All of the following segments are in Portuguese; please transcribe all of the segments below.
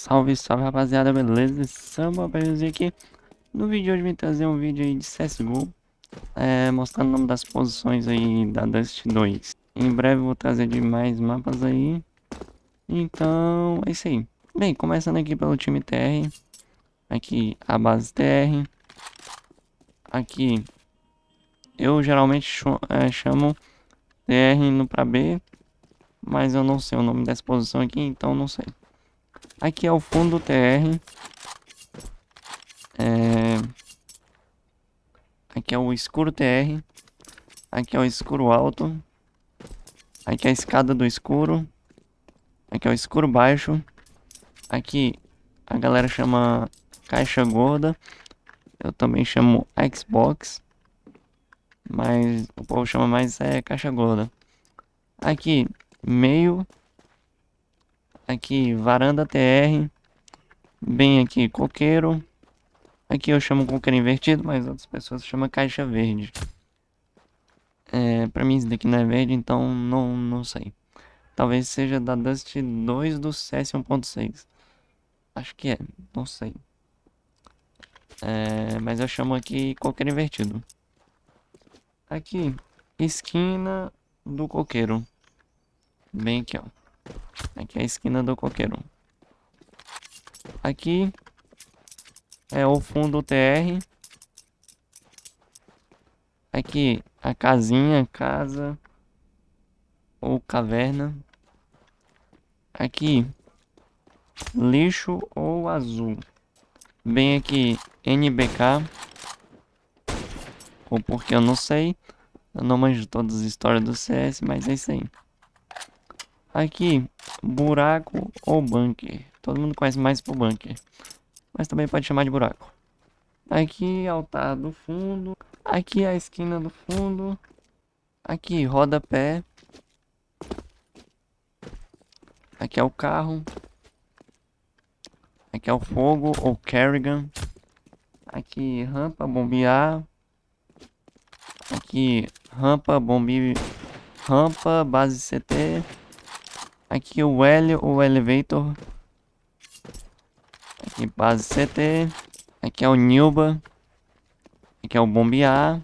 Salve, salve rapaziada, beleza? Samba aqui. No vídeo de hoje vim trazer um vídeo aí de CSGO é, Mostrando o nome das posições aí da Dust 2 Em breve vou trazer de mais mapas aí. Então, é isso aí. Bem, começando aqui pelo time TR Aqui a base TR Aqui Eu geralmente é, chamo TR indo pra B Mas eu não sei o nome dessa posição aqui, então não sei Aqui é o fundo TR. É... Aqui é o escuro TR. Aqui é o escuro alto. Aqui é a escada do escuro. Aqui é o escuro baixo. Aqui a galera chama caixa gorda. Eu também chamo Xbox. Mas o povo chama mais é caixa gorda. Aqui, meio Aqui, varanda TR. Bem aqui, coqueiro. Aqui eu chamo coqueiro invertido, mas outras pessoas chamam caixa verde. É, pra mim isso daqui não é verde, então não, não sei. Talvez seja da Dust 2 do CS 1.6. Acho que é, não sei. É, mas eu chamo aqui coqueiro invertido. Aqui, esquina do coqueiro. Bem aqui, ó. Aqui é a esquina do coqueiro. Aqui é o fundo TR. Aqui a casinha, casa ou caverna. Aqui lixo ou azul. Bem aqui NBK. Ou porque eu não sei. Eu não manjo todas as histórias do CS, mas é isso aí. Aqui, buraco ou bunker. Todo mundo conhece mais por bunker. Mas também pode chamar de buraco. Aqui, altar do fundo. Aqui, a esquina do fundo. Aqui, rodapé. Aqui é o carro. Aqui é o fogo ou Kerrigan. Aqui, rampa, bombear. Aqui, rampa, bombe... Rampa, base CT. Aqui o L, o Elevator. Aqui base CT. Aqui é o Nilba. Aqui é o Bombear.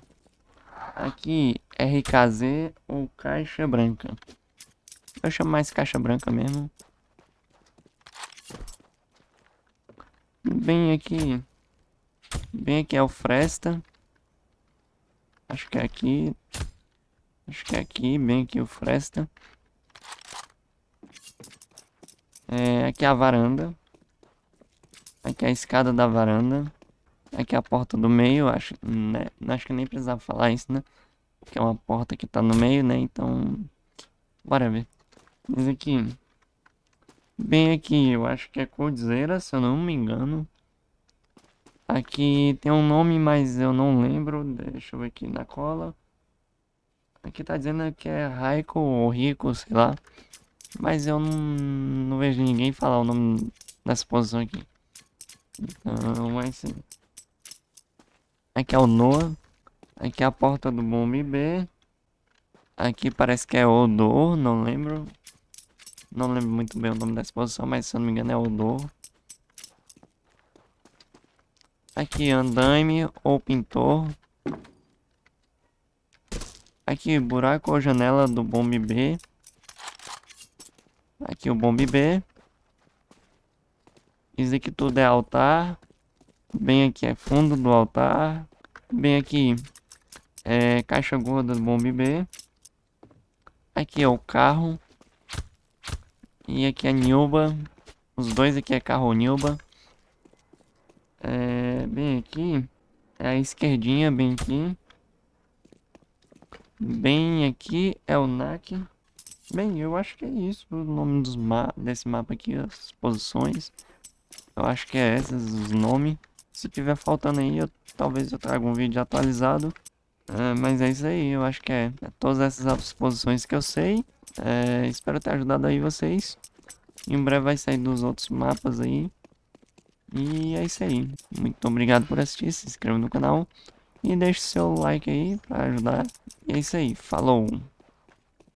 Aqui RKZ ou Caixa Branca. Eu chamo mais Caixa Branca mesmo. Bem aqui. Bem aqui é o Fresta. Acho que é aqui. Acho que é aqui, bem aqui o Fresta. É, aqui é a varanda. Aqui é a escada da varanda. Aqui é a porta do meio, acho, né? acho que nem precisava falar isso, né? Que é uma porta que tá no meio, né? Então, bora ver. Mas aqui, bem aqui, eu acho que é Cordzeira, se eu não me engano. Aqui tem um nome, mas eu não lembro. Deixa eu ver aqui na cola. Aqui tá dizendo que é Raiko ou Rico, sei lá. Mas eu não, não vejo ninguém falar o nome dessa posição aqui. Então, mas sim. Aqui é o Noah. Aqui é a porta do bombe B. Aqui parece que é Odor, não lembro. Não lembro muito bem o nome dessa posição, mas se eu não me engano é Odor. Aqui andaime ou pintor. Aqui buraco ou janela do bombe B. Aqui o bombe B. Isso aqui tudo é altar. Bem aqui é fundo do altar. Bem aqui é caixa gorda do bombe B. Aqui é o carro. E aqui é Nilba. Os dois aqui é carro Nilba. É, bem aqui é a esquerdinha, bem aqui. Bem aqui é o NAC. Bem, eu acho que é isso o nome dos ma desse mapa aqui, as posições. Eu acho que é esses os nomes. Se tiver faltando aí, eu, talvez eu traga um vídeo atualizado. É, mas é isso aí, eu acho que é, é todas essas posições que eu sei. É, espero ter ajudado aí vocês. Em breve vai sair dos outros mapas aí. E é isso aí. Muito obrigado por assistir, se inscreva no canal. E deixe seu like aí pra ajudar. E é isso aí, falou!